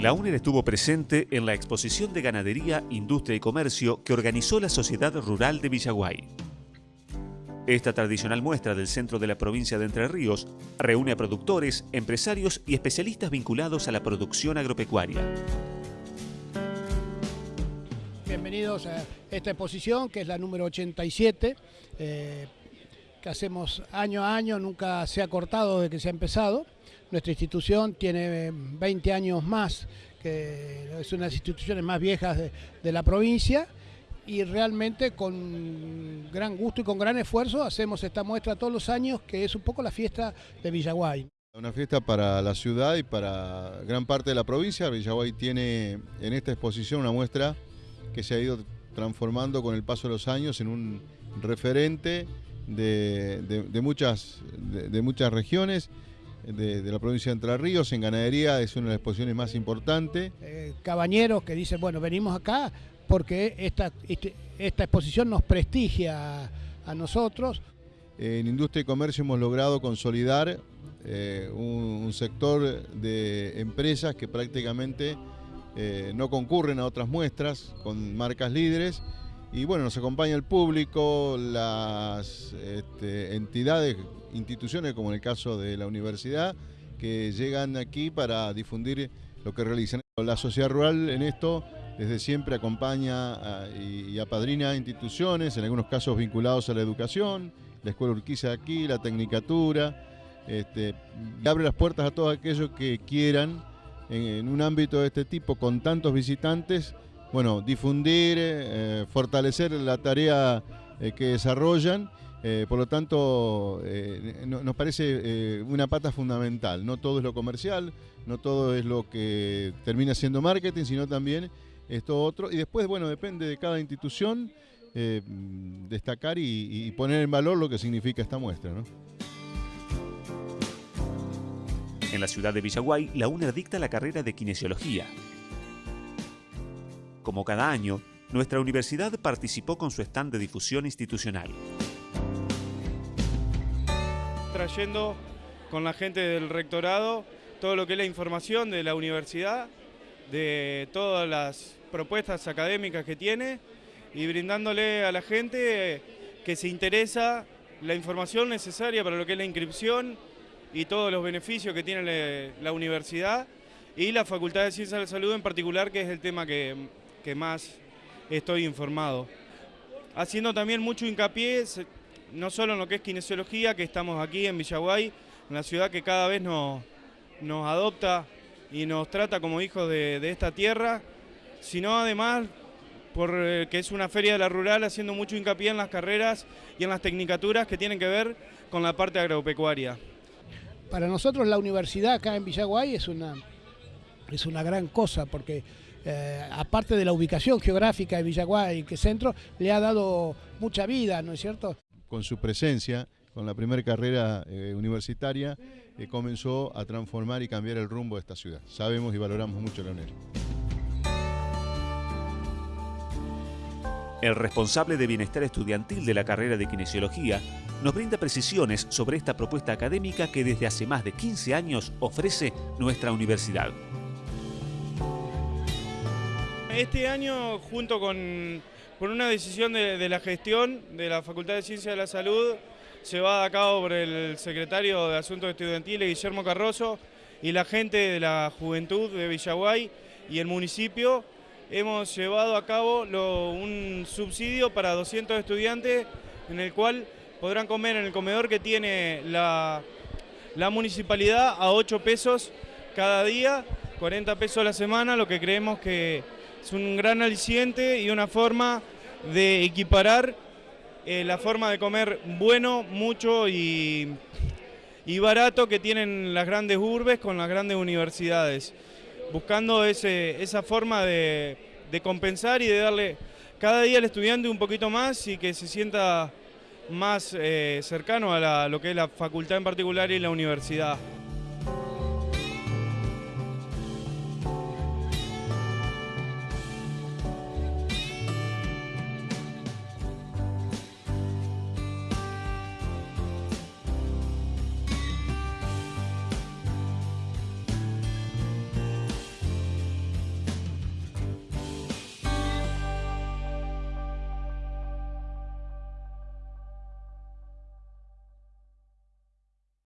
La UNER estuvo presente en la exposición de ganadería, industria y comercio que organizó la Sociedad Rural de Villaguay. Esta tradicional muestra del centro de la provincia de Entre Ríos reúne a productores, empresarios y especialistas vinculados a la producción agropecuaria. Bienvenidos a esta exposición que es la número 87, eh, que hacemos año a año, nunca se ha cortado desde que se ha empezado. Nuestra institución tiene 20 años más, que es una de las instituciones más viejas de, la provincia y realmente con gran gusto y con gran esfuerzo hacemos esta muestra todos los años, que es un poco la fiesta de Villaguay. Una fiesta para la ciudad y para gran parte de la provincia. Villaguay tiene en esta exposición una muestra que se ha ido transformando con el paso de los años en un referente de, muchas, de muchas regiones de, la provincia de Entre Ríos, en ganadería es una de las exposiciones más importantes. Eh, cabañeros que dicen, bueno, venimos acá porque esta, este, esta exposición nos prestigia a, nosotros. En industria y comercio hemos logrado consolidar eh, un, sector de empresas que prácticamente eh, no concurren a otras muestras con marcas líderes y bueno, nos acompaña el público, las este, entidades, instituciones como en el caso de la universidad, que llegan aquí para difundir lo que realizan. La sociedad rural en esto desde siempre acompaña y, apadrina instituciones, en algunos casos vinculados a la educación, la Escuela Urquiza aquí, la Tecnicatura, este, abre las puertas a todos aquellos que quieran en un ámbito de este tipo con tantos visitantes bueno, difundir, eh, fortalecer la tarea eh, que desarrollan. Eh, por lo tanto, nos parece una pata fundamental. No todo es lo comercial, no todo es lo que termina siendo marketing, sino también esto otro. Y después, bueno, depende de cada institución destacar y, poner en valor lo que significa esta muestra. En la ciudad de Villaguay, la UNER dicta la carrera de Kinesiología, como cada año, nuestra universidad participó con su stand de difusión institucional. Trayendo con la gente del rectorado todo lo que es la información de la universidad, de todas las propuestas académicas que tiene y brindándole a la gente que se interesa la información necesaria para lo que es la inscripción y todos los beneficios que tiene la universidad y la Facultad de Ciencias de la Salud en particular, que es el tema que que más estoy informado. Haciendo también mucho hincapié, no solo en lo que es kinesiología, que estamos aquí en Villaguay, en la ciudad que cada vez nos, nos adopta y nos trata como hijos de, esta tierra, sino además porque eh, es una feria de la rural haciendo mucho hincapié en las carreras y en las tecnicaturas que tienen que ver con la parte agropecuaria. Para nosotros la universidad acá en Villaguay es una, es una gran cosa porque eh, aparte de la ubicación geográfica de Villaguay, que centro, le ha dado mucha vida, ¿no es cierto? Con su presencia, con la primera carrera eh, universitaria, eh, comenzó a transformar y cambiar el rumbo de esta ciudad. Sabemos y valoramos mucho la UNER. El responsable de bienestar estudiantil de la carrera de kinesiología nos brinda precisiones sobre esta propuesta académica que desde hace más de 15 años ofrece nuestra universidad. Este año, junto con, una decisión de, la gestión de la Facultad de Ciencias de la Salud, va a cabo por el secretario de Asuntos Estudiantiles, Guillermo Carroso, y la gente de la Juventud de Villaguay y el municipio, hemos llevado a cabo un subsidio para 200 estudiantes en el cual podrán comer en el comedor que tiene la, la municipalidad a 8 pesos cada día, 40 pesos a la semana, lo que creemos que es un gran aliciente y una forma de equiparar eh, la forma de comer bueno, mucho y, barato que tienen las grandes urbes con las grandes universidades, buscando esa forma de, compensar y de darle cada día al estudiante un poquito más y que se sienta más eh, cercano a lo que es la facultad en particular y la universidad.